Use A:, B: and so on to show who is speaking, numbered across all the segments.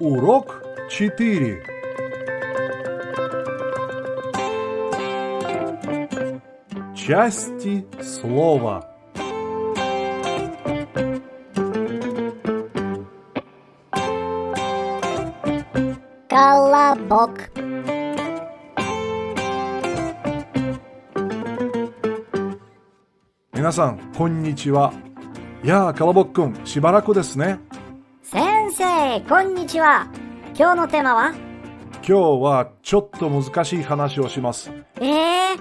A: Урок 4 Части слова
B: Колобок.
A: 皆さん、こんにちは。やあ、カラボッくん、しばらくですね。
B: 先生、こんにちは。今日のテーマは？
A: 今日はちょっと難しい話をします。
B: ええ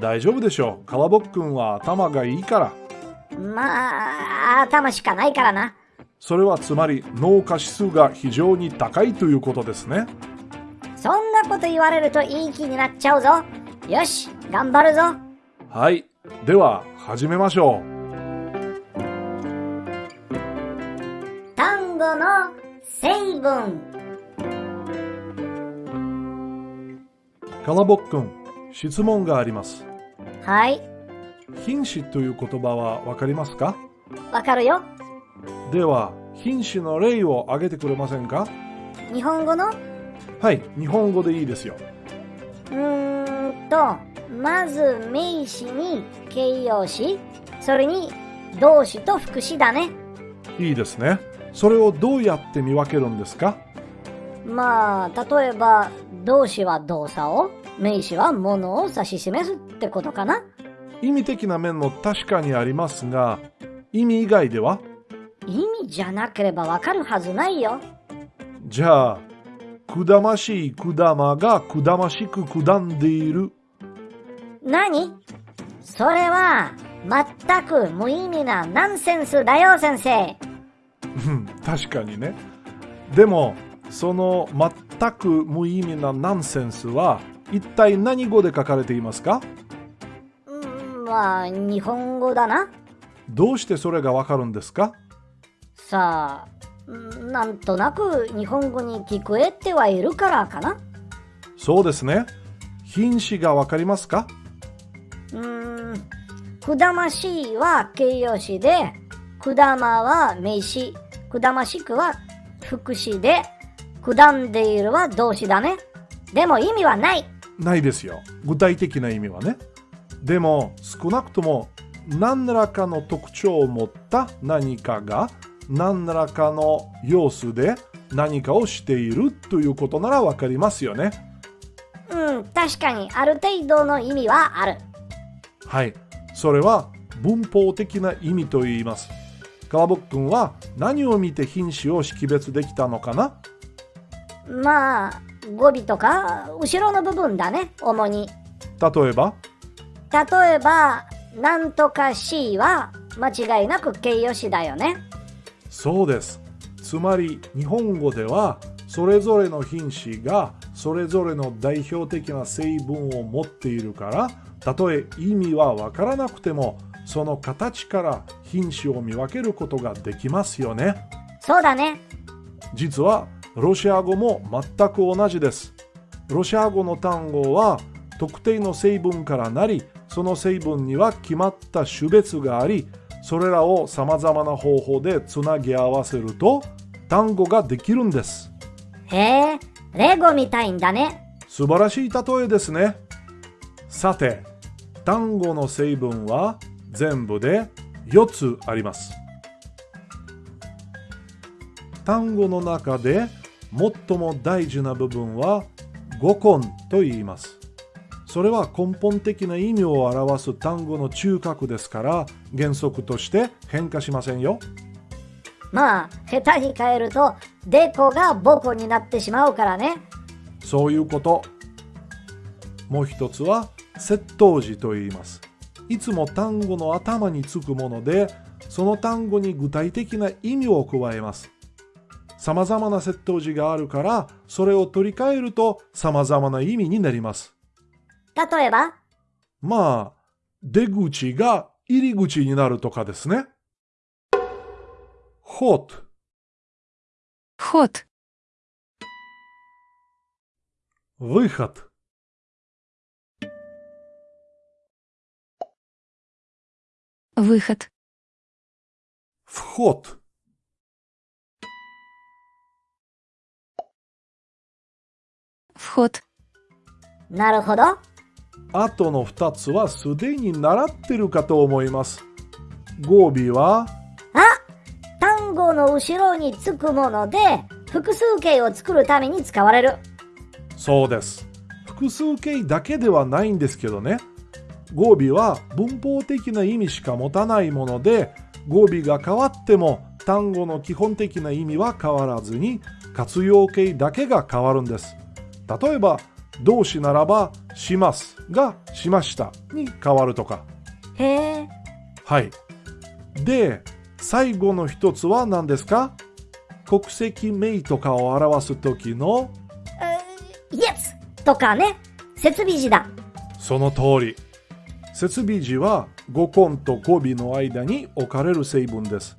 A: 大丈夫でしょう。カラボッくんは頭がいいから。
B: まあ、頭しかないからな。
A: それはつまり脳下指数が非常に高いということですね。
B: そんなこと言われるといい気になっちゃうぞ。よし、頑張るぞ。
A: はい。では、始めましょう。
B: 単語の成分。
A: カラボッくん、質問があります。
B: はい、
A: 品詞という言葉はわかりますか？
B: わかるよ。
A: では、品詞の例を挙げてくれませんか？
B: 日本語の？
A: はい、日本語でいいですよ。
B: うーんと、まず名詞に形容詞、それに動詞と副詞だね。
A: いいですね。それをどうやって見分けるんですか？
B: まあ、例えば、動詞は動作を、名詞は物を指し示すってことかな。
A: 意味的な面も確かにありますが、意味以外では？
B: 意味じゃなければわかるはずないよ。
A: じゃあ、くだましいくだまがくだましくくんでいる。
B: 何？それは、全く無意味なナンセンスだよ、先生。
A: うん確かにね。でも、その全く無意味なナンセンスは、一体何語で書かれていますか？
B: うんまあ、日本語だな。
A: どうしてそれがわかるんですか？
B: さあ、うんなんとなく日本語に聞こえてはいるからかな。
A: そうですね。品詞がわかりますか？
B: うーん、くだましいは形容詞で、くだまは名詞、くだましくは副詞で、くだんでいるは動詞だね。でも意味はない。
A: ないですよ。具体的な意味はね。でも、少なくとも何らかの特徴を持った何かが何らかの様子で何かをしているということならわかりますよね。
B: うん、確かにある程度の意味はある。
A: はい。それは文法的な意味と言います。川ボ君は何を見て品詞を識別できたのかな？
B: まあ、語尾とか後ろの部分だね、主に。
A: 例えば？
B: 例えば、なんとか C は間違いなく形容詞だよね。
A: そうです。つまり日本語ではそれぞれの品詞がそれぞれの代表的な成分を持っているからたとえ意味はわからなくてもその形から品詞を見分けることができますよね。
B: そうだね。
A: 実はロシア語も全く同じです。ロシア語の単語は特定の成分からなりその成分には決まった種別がありそれらをさまざまな方法でつなぎ合わせると単語ができるんです。
B: へえ、レゴみたいんだね。
A: 素晴らしい例えですね。さて、単語の成分は全部で4つあります。単語の中で最も大事な部分は語根と言います。それは根本的な意味を表す単語の中核ですから原則として変化しませんよ。
B: まあ、下手に変えると、デコがボコになってしまうからね。
A: そういうこと。もう一つは窃盗時と言います。いつも単語の頭につくもので、その単語に具体的な意味を加えます。様々な窃盗時があるから、それを取り替えると様々な意味になります。
B: 例えば、
A: まあ、出口が入り口になるとかですね。hot、
C: Вход. выход。Выход.
A: вход。
C: вход,
B: なるほど。
A: 後の2つはすでに習ってるかと思います。語尾は、
B: あ単語の後ろにつくもので、複数形を作るために使われる。
A: そうです。複数形だけではないんですけどね。語尾は文法的な意味しか持たないもので、語尾が変わっても単語の基本的な意味は変わらずに、活用形だけが変わるんです。例えば、動詞ならば、しますがしましたに変わるとか。
B: へえ。
A: はい。で、最後の一つは何ですか？国籍名とかを表す時の？
B: イエスとかね。設備時だ。
A: その通り。設備時は語根と語尾の間に置かれる成分です。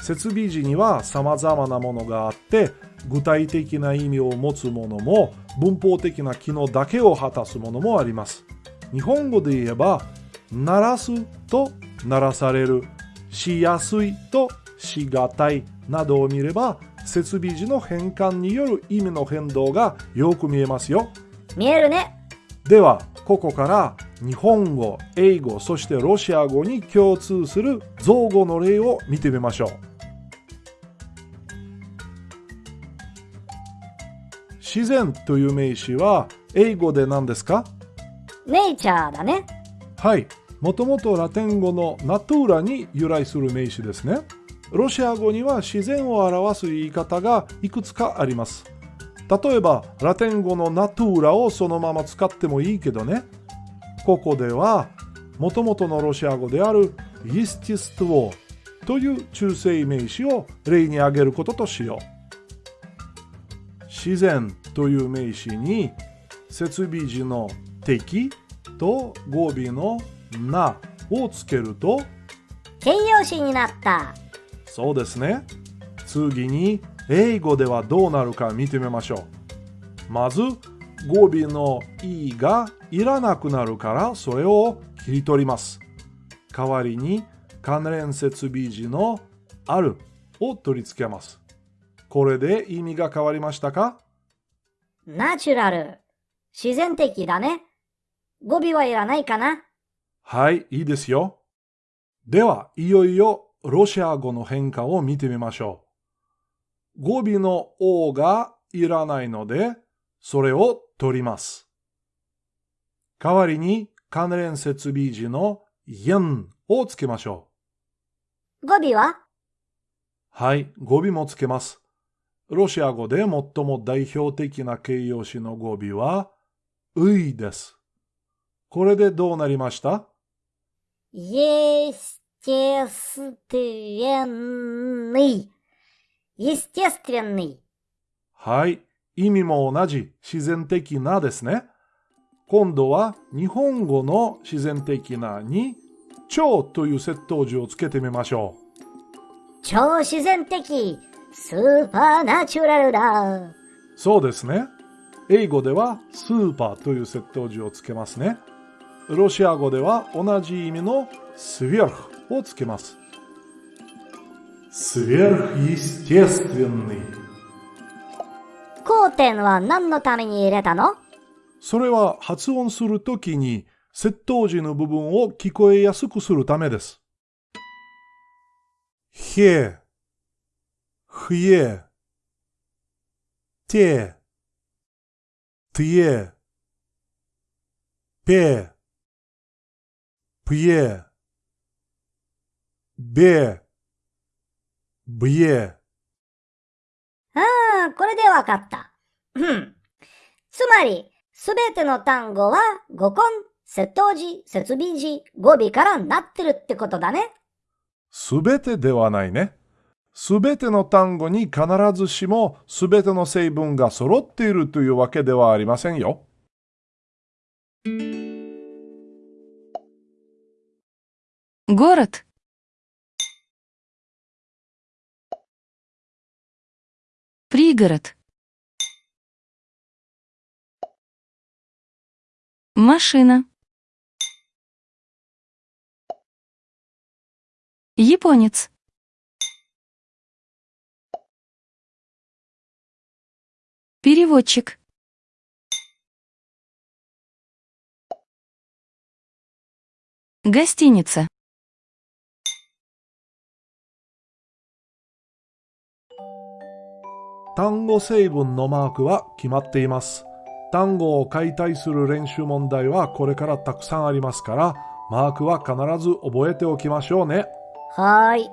A: 設備時には様々なものがあって、具体的な意味を持つものも文法的な機能だけを果たすものもあります。日本語で言えば、鳴らすと鳴らされる、しやすいとしがたいなどを見れば、設備時の変換による意味の変動がよく見えますよ。
B: 見えるね。
A: ではここから日本語英語そしてロシア語に共通する造語の例を見てみましょう自然という名詞は英語で何ですか？
B: ネイチャーだね。
A: はいもともとラテン語のナトゥーラに由来する名詞ですね。ロシア語には自然を表す言い方がいくつかあります。例えばラテン語のナトゥーラをそのまま使ってもいいけどね。ここではもともとのロシア語であるイスティストウという中性名詞を例に挙げることとしよう。自然という名詞に設備時の敵と語尾のなをつけると
B: 形容詞になった。
A: そうですね。次に英語ではどうなるか見てみましょう。まず語尾の e がいらなくなるからそれを切り取ります。代わりに関連設備時のあるを取り付けます。これで意味が変わりましたか？
B: ナチュラル。自然的だね。語尾はいらないかな。
A: はい、いいですよ。では、いよいよロシア語の変化を見てみましょう。語尾の O がいらないので、それを取ります。代わりに関連設備時の yen をつけましょ
B: 語尾は？
A: う。はい、語尾もつけます。ロシア語で最も代表的な形容詞の語尾は、ういです。これでどうなりました？
B: イエステステレンニ。イステステレンニ。
A: はい。意味も同じ自然的なですね。今度は日本語の自然的なに超という接頭詞をつけてみましょ
B: 超自然的。スーパーナチュラルだ。
A: う。そうですね。英語ではスーパーという接頭詞をつけますね。ロシア語では同じ意味のスヴィルフをつけます。スヴフルステスティンニ。
B: 交点は何のために入れたの？
A: それは発音するときに窃盗時の部分を聞こえやすくするためです。へ、ふえ、て、てえ、ぺ、ぷえ、べ、ぶえ。
B: ああ、これでわかった。うん。つまり、すべての単語は語根、接頭詞、設備詞、語尾からなってるってことだね。
A: すべてではないね。すべての単語に必ずしもすべての成分が揃っているというわけではありませんよ。
C: Город? Пригород. Машина. Японец. Переводчик. Гостиница.
A: 単語成分のマークは決まっています。単語を解体する練習問題はこれからたくさんありますから、マークは必ず覚えておきましょうね。
B: はい。